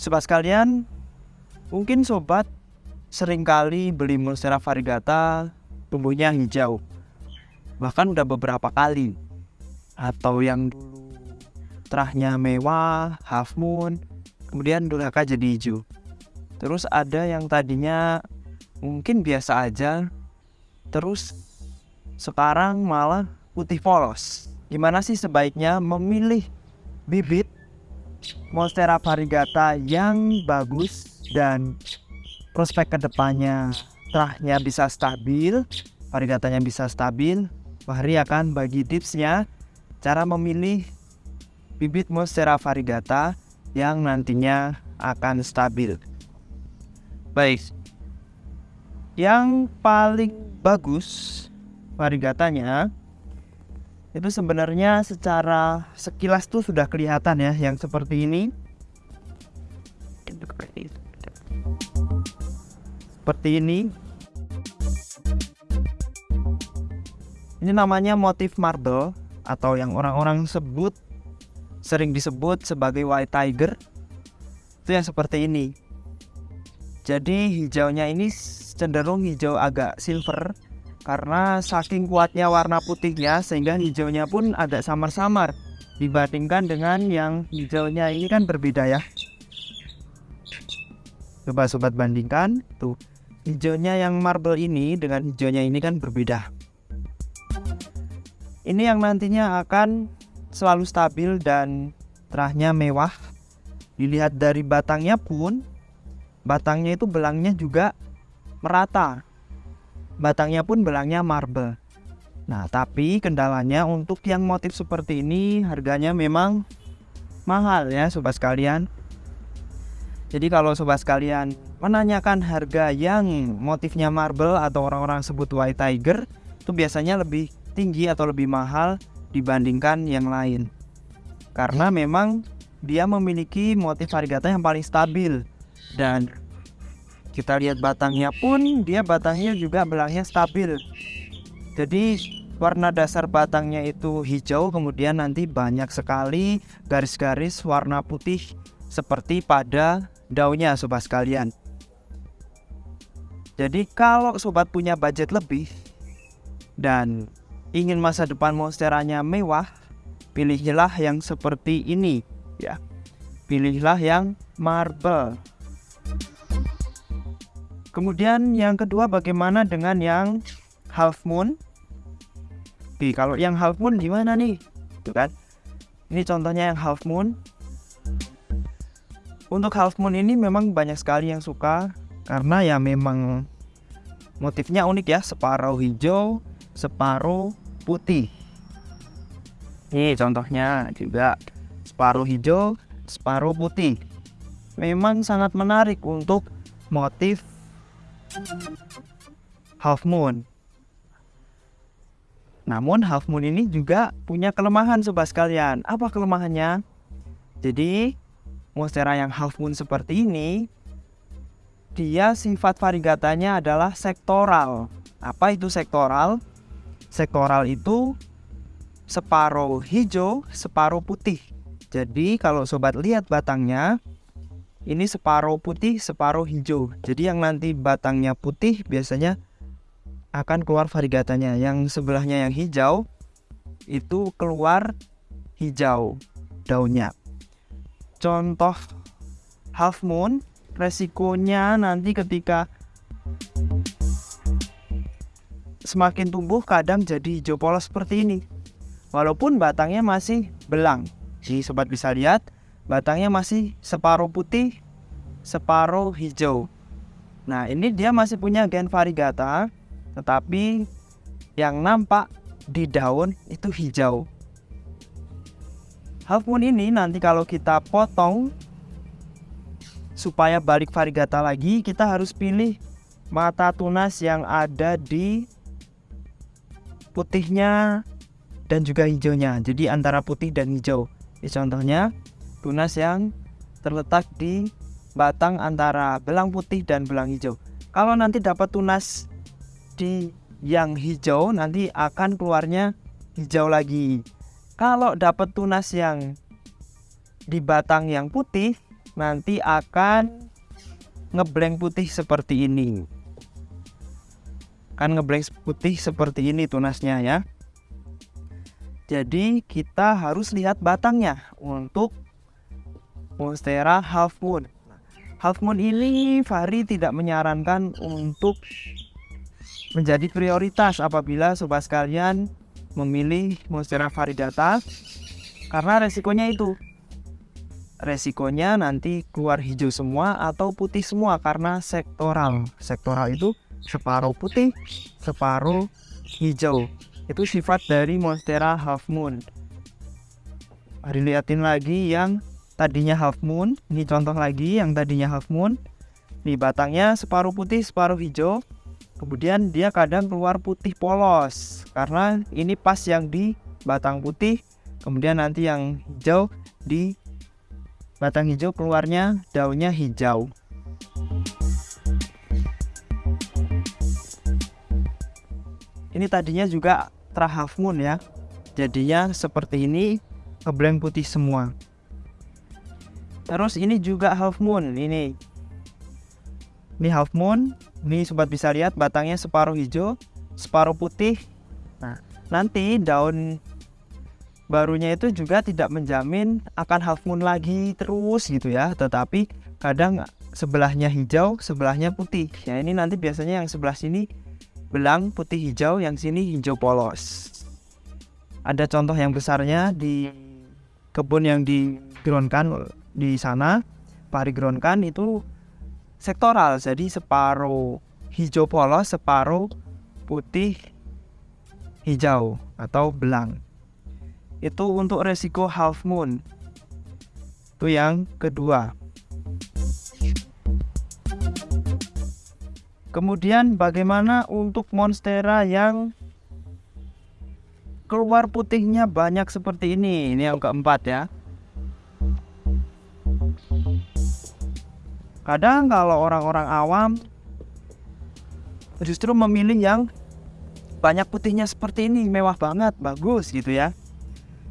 Sobat sekalian, mungkin sobat sering kali beli Monstera variegata tumbuhnya hijau. Bahkan udah beberapa kali. Atau yang dulu terahnya mewah, half moon, kemudian durhaka jadi hijau. Terus ada yang tadinya mungkin biasa aja, terus sekarang malah putih polos. Gimana sih sebaiknya memilih bibit Monstera variegata yang bagus dan prospek ke depannya terahnya bisa stabil, variegatanya bisa stabil. Fahri akan bagi tipsnya cara memilih bibit Monstera variegata yang nantinya akan stabil. Baik, yang paling bagus variegatanya itu sebenarnya secara sekilas tuh sudah kelihatan ya yang seperti ini. Seperti ini. Ini namanya motif marble atau yang orang-orang sebut sering disebut sebagai white tiger. Itu yang seperti ini. Jadi hijaunya ini cenderung hijau agak silver karena saking kuatnya warna putihnya sehingga hijaunya pun agak samar-samar dibandingkan dengan yang hijaunya ini kan berbeda ya. Coba sobat bandingkan tuh. Hijaunya yang marble ini dengan hijaunya ini kan berbeda. Ini yang nantinya akan selalu stabil dan terahnya mewah. Dilihat dari batangnya pun batangnya itu belangnya juga merata batangnya pun belangnya marble. Nah, tapi kendalanya untuk yang motif seperti ini harganya memang mahal ya sobat sekalian. Jadi kalau sobat sekalian menanyakan harga yang motifnya marble atau orang-orang sebut white tiger itu biasanya lebih tinggi atau lebih mahal dibandingkan yang lain. Karena memang dia memiliki motif variegata yang paling stabil dan kita lihat batangnya pun dia batangnya juga belangnya stabil. Jadi warna dasar batangnya itu hijau kemudian nanti banyak sekali garis-garis warna putih seperti pada daunnya sobat sekalian. Jadi kalau sobat punya budget lebih dan ingin masa depan monsteranya mewah pilihlah yang seperti ini ya. Pilihlah yang marble Kemudian yang kedua bagaimana dengan yang half moon? Oke, kalau yang half moon gimana nih? Tuh kan. Ini contohnya yang half moon. Untuk half moon ini memang banyak sekali yang suka karena ya memang motifnya unik ya, separuh hijau, separuh putih. Ini contohnya juga separuh hijau, separuh putih. Memang sangat menarik untuk motif half moon. Namun half moon ini juga punya kelemahan sobat sekalian. Apa kelemahannya? Jadi monstera yang half moon seperti ini dia sifat variegatanya adalah sektoral. Apa itu sektoral? Sektoral itu separuh hijau, separuh putih. Jadi kalau sobat lihat batangnya, ini separuh putih separuh hijau. Jadi yang nanti batangnya putih biasanya akan keluar variegatanya yang sebelahnya yang hijau itu keluar hijau daunnya. Contoh half moon resikonya nanti ketika semakin tumbuh kadang jadi hijau polos seperti ini. Walaupun batangnya masih belang. Jadi sobat bisa lihat batangnya masih separuh putih, separuh hijau. Nah, ini dia masih punya gen variegata, tetapi yang nampak di daun itu hijau. Half moon ini nanti kalau kita potong supaya balik variegata lagi, kita harus pilih mata tunas yang ada di putihnya dan juga hijaunya. Jadi antara putih dan hijau. Ini contohnya tunas yang terletak di batang antara belang putih dan belang hijau. Kalau nanti dapat tunas di yang hijau nanti akan keluarnya hijau lagi. Kalau dapat tunas yang di batang yang putih nanti akan ngeblank putih seperti ini kan ngeblank putih seperti ini tunasnya ya jadi kita harus lihat batangnya untuk monstera half moon. Half moon ini Fahri tidak menyarankan untuk menjadi prioritas apabila sobat sekalian memilih monstera variedata karena resikonya itu. Resikonya nanti keluar hijau semua atau putih semua karena sektoral. Sektoral itu separuh putih separuh hijau. Itu sifat dari monstera half moon. Mari liatin lagi yang tadinya half moon ini contoh lagi yang tadinya half moon. Di batangnya separuh putih separuh hijau. Kemudian dia kadang keluar putih polos karena ini pas yang di batang putih kemudian nanti yang hijau di batang hijau keluarnya daunnya hijau. Ini tadinya juga tra half moon ya. Jadinya seperti ini ngeblank putih semua terus ini juga half moon ini. Ini half moon ini sobat bisa lihat batangnya separuh hijau separuh putih. Nah nanti daun barunya itu juga tidak menjamin akan half moon lagi terus gitu ya. Tetapi kadang sebelahnya hijau sebelahnya putih. Ya ini nanti biasanya yang sebelah sini belang putih hijau yang sini hijau polos. Ada contoh yang besarnya di kebun yang digroundkan di sana pari groundkan itu sektoral. Jadi separuh hijau polos separuh putih hijau atau belang. Itu untuk resiko half moon. Itu yang kedua. Kemudian bagaimana untuk monstera yang keluar putihnya banyak seperti ini? Ini yang keempat ya kadang kalau orang-orang awam justru memilih yang banyak putihnya seperti ini mewah banget bagus gitu ya.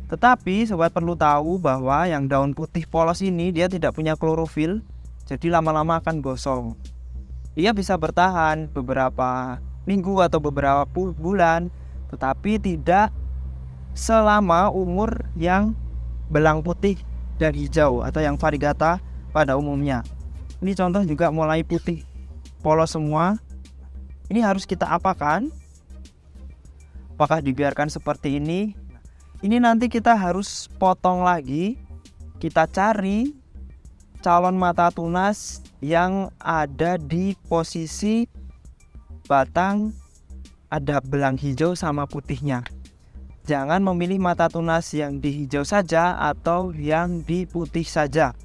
Tetapi sobat perlu tahu bahwa yang daun putih polos ini dia tidak punya klorofil jadi lama-lama akan gosong. Ia bisa bertahan beberapa minggu atau beberapa bulan tetapi tidak selama umur yang belang putih dan hijau atau yang varigata pada umumnya. Ini contoh juga mulai putih polos semua. Ini harus kita apakan? Apakah dibiarkan seperti ini? Ini nanti kita harus potong lagi. Kita cari calon mata tunas yang ada di posisi batang ada belang hijau sama putihnya jangan memilih mata tunas yang di hijau saja atau yang di putih saja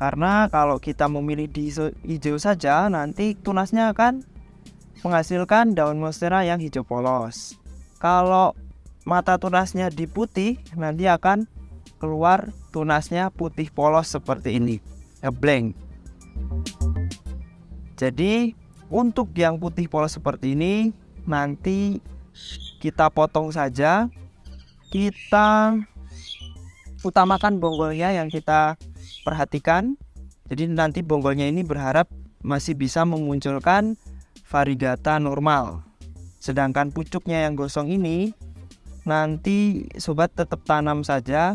karena kalau kita memilih di hijau saja, nanti tunasnya akan menghasilkan daun monstera yang hijau polos. Kalau mata tunasnya di putih, nanti akan keluar tunasnya putih polos seperti ini, blank. Jadi untuk yang putih polos seperti ini, nanti kita potong saja. Kita utamakan bonggolnya yang kita perhatikan. Jadi nanti bonggolnya ini berharap masih bisa memunculkan variegata normal. Sedangkan pucuknya yang gosong ini nanti sobat tetap tanam saja.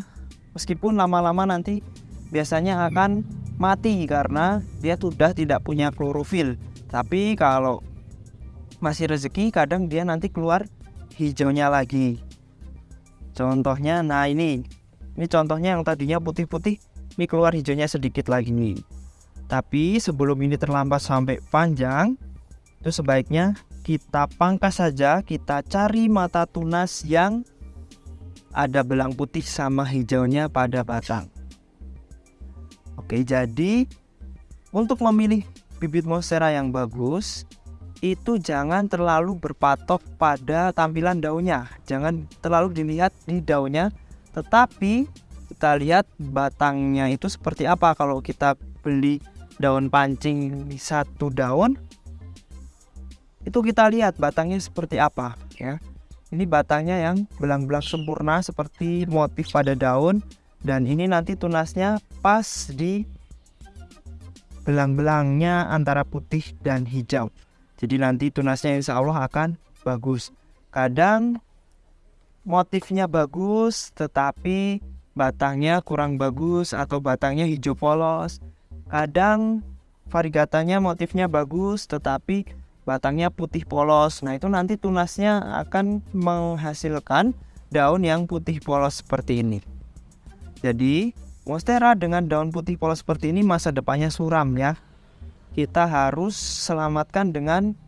Meskipun lama-lama nanti biasanya akan mati karena dia sudah tidak punya klorofil. Tapi kalau masih rezeki kadang dia nanti keluar hijaunya lagi contohnya nah ini. Ini contohnya yang tadinya putih-putih ini keluar hijaunya sedikit lagi nih. Tapi sebelum ini terlambat sampai panjang itu sebaiknya kita pangkas saja kita cari mata tunas yang ada belang putih sama hijaunya pada batang. Oke jadi untuk memilih bibit monstera yang bagus itu jangan terlalu berpatok pada tampilan daunnya. Jangan terlalu dilihat di daunnya. Tetapi kita lihat batangnya itu seperti apa. Kalau kita beli daun pancing satu daun itu kita lihat batangnya seperti apa ya. Ini batangnya yang belang-belang sempurna seperti motif pada daun. Dan ini nanti tunasnya pas di belang-belangnya antara putih dan hijau. Jadi nanti tunasnya insya Allah akan bagus. Kadang motifnya bagus tetapi batangnya kurang bagus atau batangnya hijau polos. Kadang varigatanya motifnya bagus tetapi batangnya putih polos. Nah, itu nanti tunasnya akan menghasilkan daun yang putih polos seperti ini. Jadi, Monstera dengan daun putih polos seperti ini masa depannya suram ya. Kita harus selamatkan dengan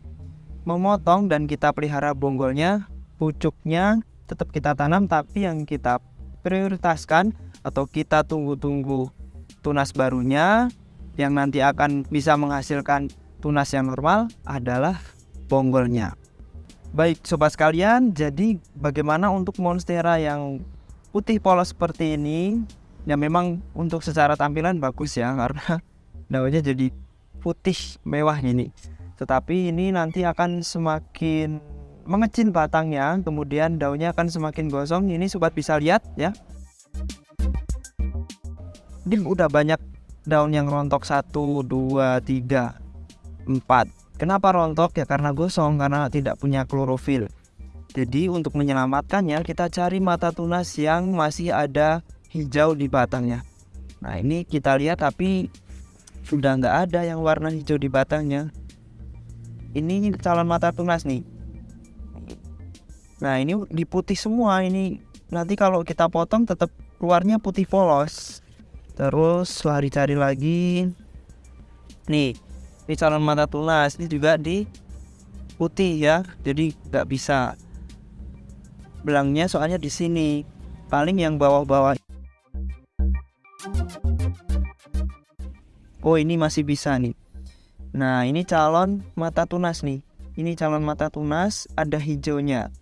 memotong dan kita pelihara bonggolnya, pucuknya tetap kita tanam tapi yang kita prioritaskan atau kita tunggu-tunggu tunas barunya yang nanti akan bisa menghasilkan tunas yang normal adalah bonggolnya. Baik sobat sekalian, jadi bagaimana untuk monstera yang putih polos seperti ini ya memang untuk secara tampilan bagus ya karena daunnya jadi putih mewah ini. Tetapi ini nanti akan semakin mengecil batangnya kemudian daunnya akan semakin gosong. Ini sobat bisa lihat ya. Ini udah banyak daun yang rontok. Satu dua tiga empat. Kenapa rontok? Ya karena gosong karena tidak punya klorofil. Jadi untuk menyelamatkannya kita cari mata tunas yang masih ada hijau di batangnya. Nah ini kita lihat tapi sudah nggak ada yang warna hijau di batangnya. Ini calon mata tunas nih. Nah ini di putih semua. Ini nanti kalau kita potong tetap keluarnya putih polos. Terus lari cari lagi. Nih ini calon mata tunas ini juga di putih ya. Jadi nggak bisa belangnya soalnya di sini. Paling yang bawah-bawah oh ini masih bisa nih. Nah ini calon mata tunas nih. Ini calon mata tunas ada hijaunya.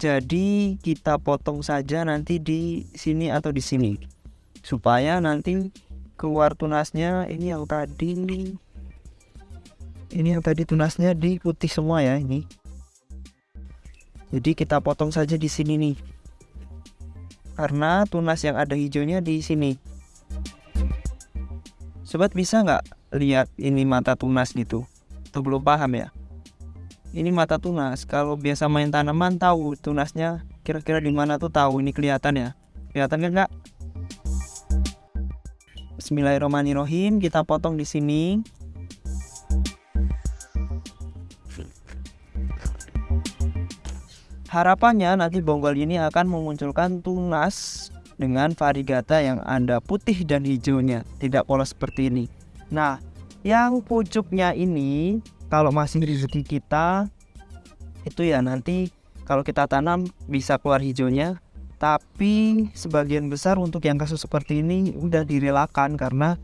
Jadi kita potong saja nanti di sini atau di sini. Supaya nanti keluar tunasnya ini yang tadi nih. Ini yang tadi tunasnya di putih semua ya ini. Jadi kita potong saja di sini nih. Karena tunas yang ada hijaunya di sini Sobat bisa nggak lihat ini mata tunas gitu? Tuh belum paham ya? Ini mata tunas. Kalau biasa main tanaman tahu tunasnya kira-kira di mana tuh tahu ini kelihatan ya? Kelihatan kan nggak? Bismillahirrahmanirrahim. Kita potong di sini. Harapannya nanti bonggol ini akan memunculkan tunas dengan varigata yang ada putih dan hijaunya, tidak polos seperti ini. Nah, yang pucuknya ini kalau masih rezeki kita itu ya nanti kalau kita tanam bisa keluar hijaunya, tapi sebagian besar untuk yang kasus seperti ini udah direlakan karena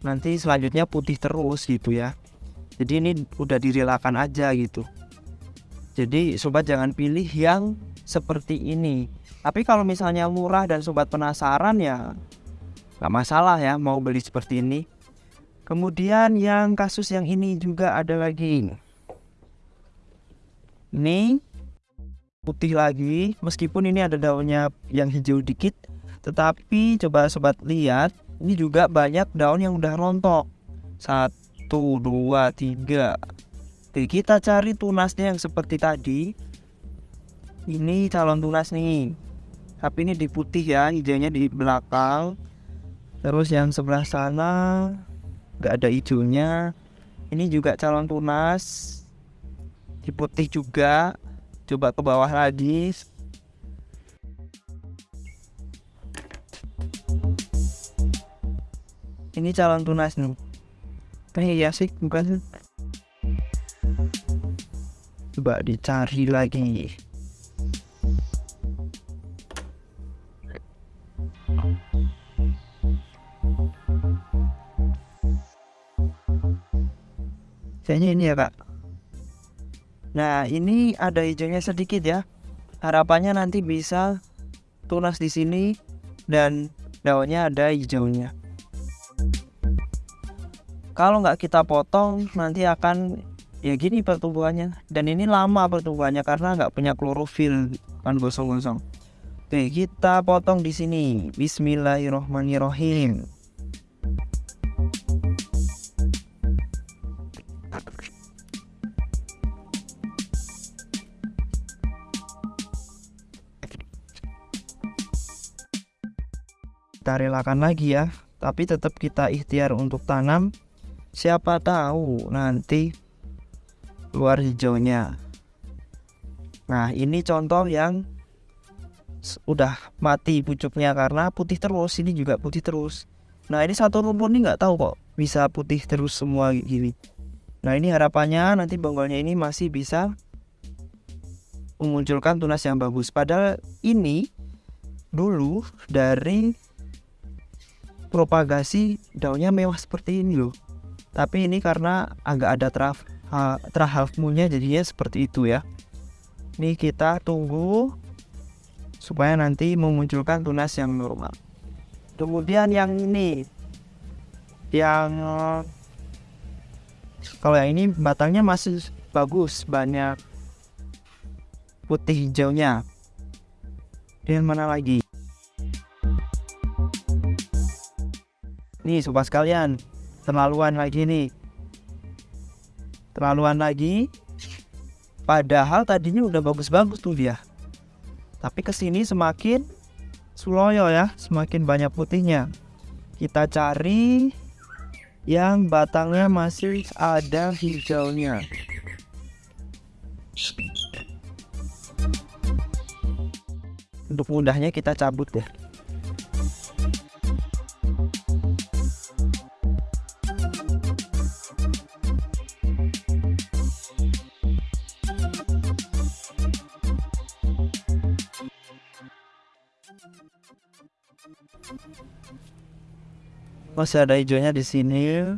nanti selanjutnya putih terus gitu ya. Jadi ini udah direlakan aja gitu. Jadi sobat jangan pilih yang seperti ini tapi kalau misalnya murah dan sobat penasaran ya nggak masalah ya mau beli seperti ini. Kemudian yang kasus yang ini juga ada lagi. Ini putih lagi meskipun ini ada daunnya yang hijau dikit. Tetapi coba sobat lihat ini juga banyak daun yang udah rontok. Satu dua tiga. Jadi kita cari tunasnya yang seperti tadi. Ini calon tunas nih tapi ini di putih ya hijaunya di belakang. Terus yang sebelah sana nggak ada hijaunya. Ini juga calon tunas di putih juga. Coba ke bawah lagi. Ini calon tunas nih. Eh ya sih bukan coba dicari lagi kayaknya ini ya kak. Nah ini ada hijaunya sedikit ya. Harapannya nanti bisa tunas di sini dan daunnya ada hijaunya. Kalau nggak kita potong nanti akan ya gini pertumbuhannya. Dan ini lama pertumbuhannya karena nggak punya klorofil kan gosong-gosong. Oke kita potong di sini. Bismillahirrohmanirrohim kita relakan lagi ya. Tapi tetap kita ikhtiar untuk tanam. Siapa tahu nanti keluar hijaunya. Nah ini contoh yang udah mati pucuknya karena putih terus. Ini juga putih terus. Nah ini satu rumput ini nggak tahu kok bisa putih terus semua gini. Nah ini harapannya nanti bonggolnya ini masih bisa memunculkan tunas yang bagus. Padahal ini dulu dari propagasi daunnya mewah seperti ini loh. Tapi ini karena agak ada traf trah half moonnya jadinya seperti itu ya. Ini kita tunggu supaya nanti memunculkan tunas yang normal. Kemudian yang ini yang kalau yang ini batangnya masih bagus banyak putih hijaunya. Dan mana lagi nih sobat sekalian terlaluan lagi nih. Terlaluan lagi. Padahal tadinya udah bagus-bagus tuh dia. Tapi ke sini semakin suloyo ya semakin banyak putihnya. Kita cari yang batangnya masih ada hijaunya. Untuk mudahnya kita cabut deh masih ada hijaunya di sini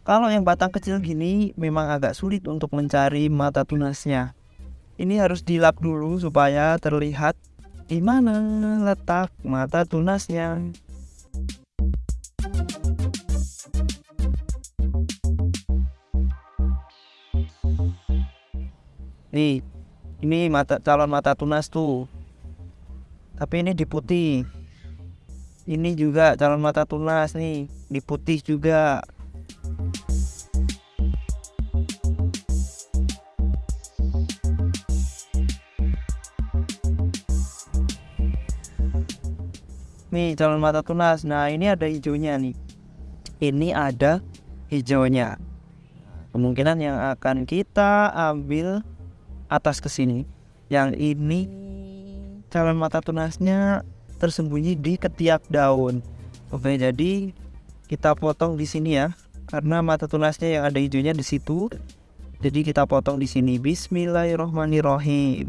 Kalau yang batang kecil gini memang agak sulit untuk mencari mata tunasnya. Ini harus dilap dulu supaya terlihat di mana letak mata tunasnya. Nih, ini mata calon mata tunas tuh. Tapi ini di putih. Ini juga calon mata tunas nih, di putih juga. nih calon mata tunas nah ini ada hijaunya nih ini ada hijaunya kemungkinan yang akan kita ambil atas ke sini yang ini calon mata tunasnya tersembunyi di ketiak daun. Oke jadi kita potong di sini ya karena mata tunasnya yang ada hijaunya di situ. Jadi kita potong di sini. Bismillahirrohmanirrohim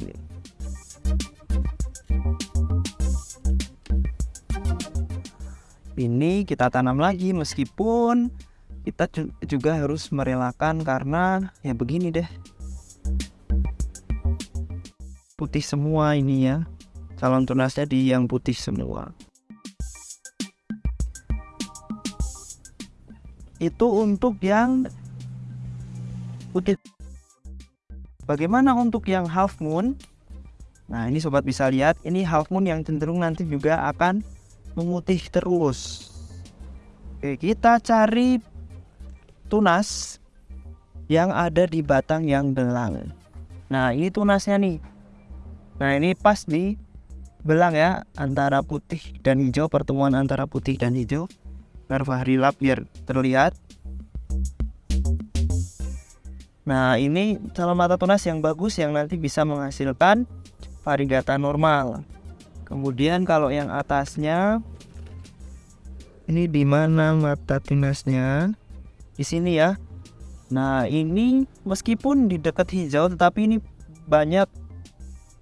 ini kita tanam lagi meskipun kita juga harus merelakan karena ya begini deh. Putih semua ini ya calon tunasnya di yang putih semua. Itu untuk yang putih. Bagaimana untuk yang half moon? Nah ini sobat bisa lihat ini half moon yang cenderung nanti juga akan memutih terus. Oke kita cari tunas yang ada di batang yang belang nah ini tunasnya nih. Nah ini pas di belang ya antara putih dan hijau pertemuan antara putih dan hijau. Fahri lap biar terlihat. Nah ini calon mata tunas yang bagus yang nanti bisa menghasilkan varigata normal. Kemudian kalau yang atasnya ini di mana mata tunasnya? Di sini ya. Nah ini meskipun di dekat hijau tetapi ini banyak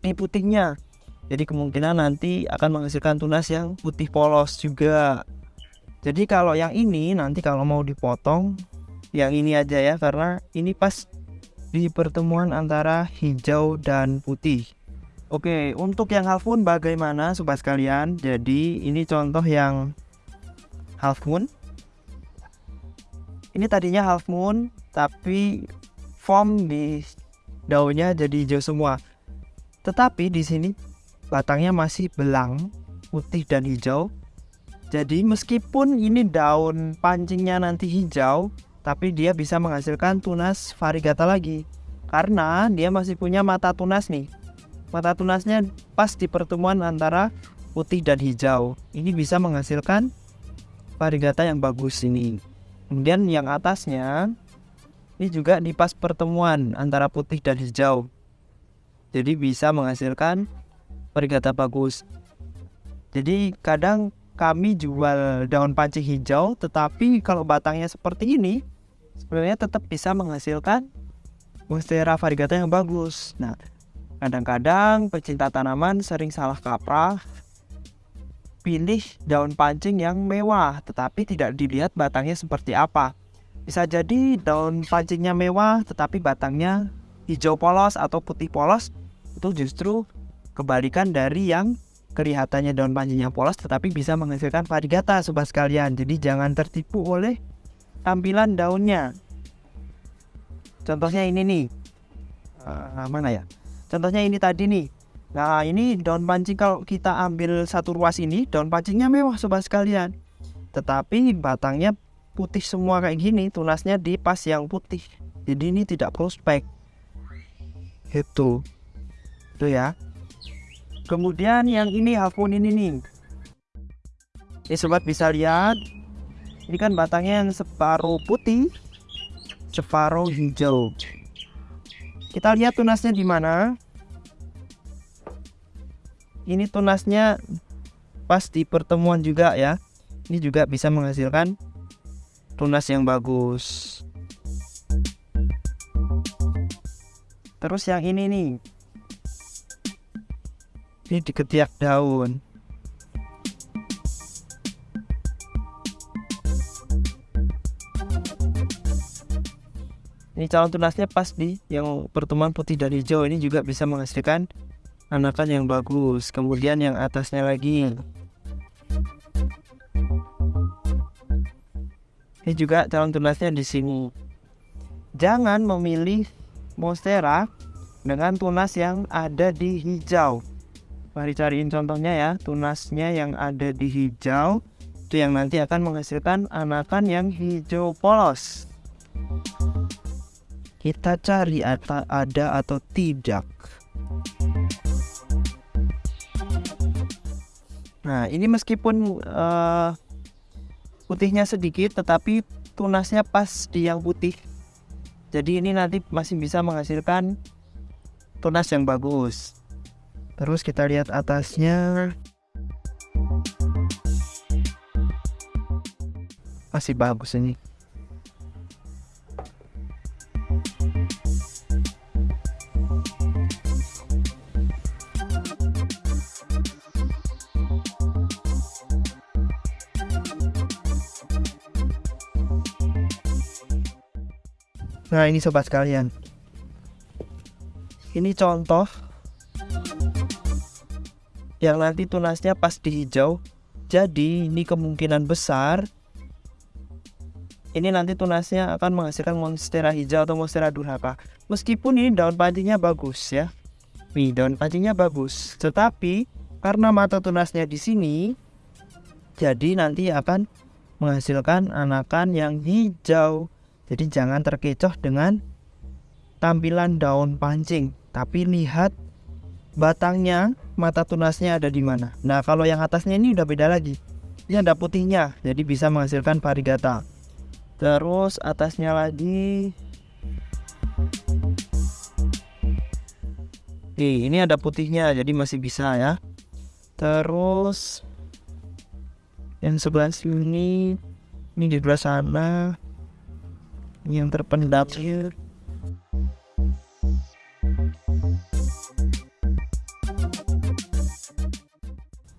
ini putihnya jadi kemungkinan nanti akan menghasilkan tunas yang putih polos juga jadi kalau yang ini nanti kalau mau dipotong yang ini aja ya karena ini pas di pertemuan antara hijau dan putih Oke, untuk yang half moon bagaimana sobat sekalian? Jadi ini contoh yang half moon. Ini tadinya half moon tapi form di daunnya jadi hijau semua. Tetapi di sini batangnya masih belang, putih dan hijau. Jadi meskipun ini daun pancingnya nanti hijau, tapi dia bisa menghasilkan tunas variegata lagi. Karena dia masih punya mata tunas nih mata tunasnya pas di pertemuan antara putih dan hijau. Ini bisa menghasilkan variegata yang bagus ini. Kemudian yang atasnya ini juga di pas pertemuan antara putih dan hijau. Jadi bisa menghasilkan variegata bagus. Jadi kadang kami jual daun pancing hijau, tetapi kalau batangnya seperti ini, sebenarnya tetap bisa menghasilkan monstera variegata yang bagus. Nah, kadang-kadang pecinta tanaman sering salah kaprah pilih daun pancing yang mewah, tetapi tidak dilihat batangnya seperti apa. Bisa jadi daun pancingnya mewah, tetapi batangnya hijau polos atau putih polos, itu justru kebalikan dari yang kelihatannya daun pancingnya polos, tetapi bisa menghasilkan variegata sobat sekalian. Jadi jangan tertipu oleh tampilan daunnya. Contohnya ini nih, uh, mana ya? Contohnya ini tadi nih, Nah ini daun pancing kalau kita ambil satu ruas ini daun pancingnya mewah sobat sekalian. Tetapi batangnya putih semua kayak gini tunasnya di pas yang putih. Jadi ini tidak prospek Itu Itu ya Kemudian yang ini hafun ini nih. Ini sobat bisa lihat. Ini kan batangnya yang separuh putih Separuh hijau. Kita lihat tunasnya di mana. Ini tunasnya pas di pertemuan juga ya. Ini juga bisa menghasilkan tunas yang bagus. Terus yang ini nih ini di ketiak daun. Ini calon tunasnya pas di yang pertemuan putih dan hijau. Ini juga bisa menghasilkan anakan yang bagus. Kemudian yang atasnya lagi. Ini juga calon tunasnya di sini. Jangan memilih monstera dengan tunas yang ada di hijau mari cariin contohnya ya tunasnya yang ada di hijau itu yang nanti akan menghasilkan anakan yang hijau polos kita cari ada atau tidak Nah, ini meskipun uh, putihnya sedikit, tetapi tunasnya pas di yang putih. Jadi ini nanti masih bisa menghasilkan tunas yang bagus. Terus kita lihat atasnya. Masih bagus ini. Nah ini sobat sekalian Ini contoh Yang nanti tunasnya pas di hijau Jadi ini kemungkinan besar Ini nanti tunasnya akan menghasilkan monstera hijau atau monstera durhaka. Meskipun ini daun pancingnya bagus ya. Nih daun pancingnya bagus. Tetapi karena mata tunasnya di sini Jadi nanti akan menghasilkan anakan yang hijau. Jadi jangan terkecoh dengan tampilan daun pancing, tapi lihat batangnya, mata tunasnya ada di mana. Nah, kalau yang atasnya ini udah beda lagi. Ini ada putihnya, jadi bisa menghasilkan varigata. Terus atasnya lagi Oke, ini ada putihnya, jadi masih bisa ya. Terus yang sebelah sini, ini di sebelah sana, yang terpendam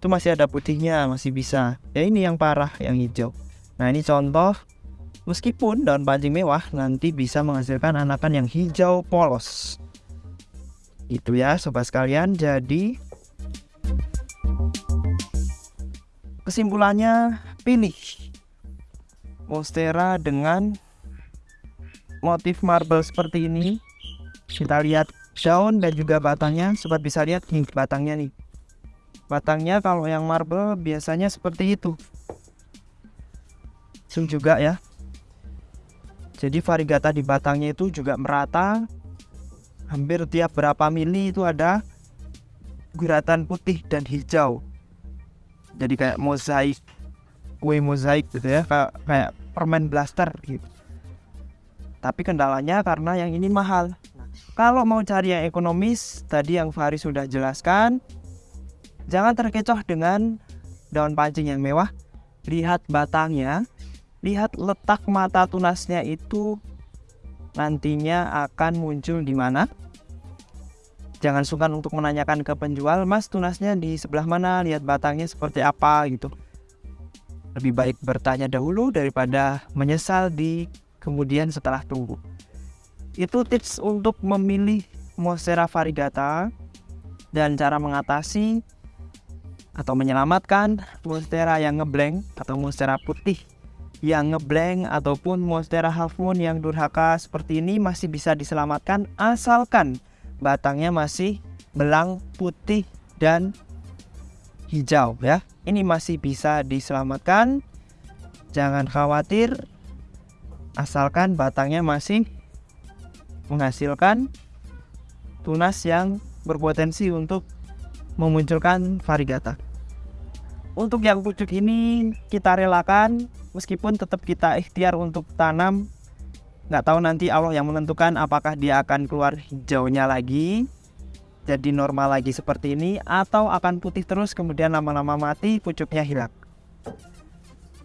itu masih ada putihnya masih bisa. Ya ini yang parah yang hijau. Nah ini contoh. Meskipun daun pancing mewah nanti bisa menghasilkan anakan yang hijau polos. Itu ya sobat sekalian. Jadi kesimpulannya pilih monstera dengan motif marble seperti ini. Kita lihat daun dan juga batangnya. Sobat bisa lihat nih batangnya nih batangnya kalau yang marble biasanya seperti itu. Zoom juga ya. Jadi variegata di batangnya itu juga merata. Hampir tiap berapa mili itu ada guratan putih dan hijau. Jadi kayak mozaik kue mozaik gitu ya kayak kayak permen blaster gitu. Tapi kendalanya karena yang ini mahal. Kalau mau cari yang ekonomis tadi yang Fahri sudah jelaskan jangan terkecoh dengan daun pancing yang mewah. Lihat batangnya. Lihat letak mata tunasnya itu nantinya akan muncul di mana. Jangan sungkan untuk menanyakan ke penjual mas tunasnya di sebelah mana? Lihat batangnya seperti apa gitu. Lebih baik bertanya dahulu daripada menyesal di kemudian setelah tunggu. Itu tips untuk memilih Monstera variegata dan cara mengatasi atau menyelamatkan Monstera yang ngeblank atau Monstera putih yang ngeblank ataupun Monstera half moon yang durhaka seperti ini masih bisa diselamatkan asalkan batangnya masih belang putih dan hijau ya. Ini masih bisa diselamatkan. Jangan khawatir asalkan batangnya masih menghasilkan tunas yang berpotensi untuk memunculkan varigata untuk yang pucuk ini kita relakan meskipun tetap kita ikhtiar untuk tanam. Nggak tahu nanti Allah yang menentukan apakah dia akan keluar hijaunya lagi jadi normal lagi seperti ini atau akan putih terus kemudian lama-lama mati pucuknya hilang.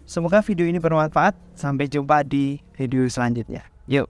Semoga video ini bermanfaat. Sampai jumpa di video selanjutnya. Yuk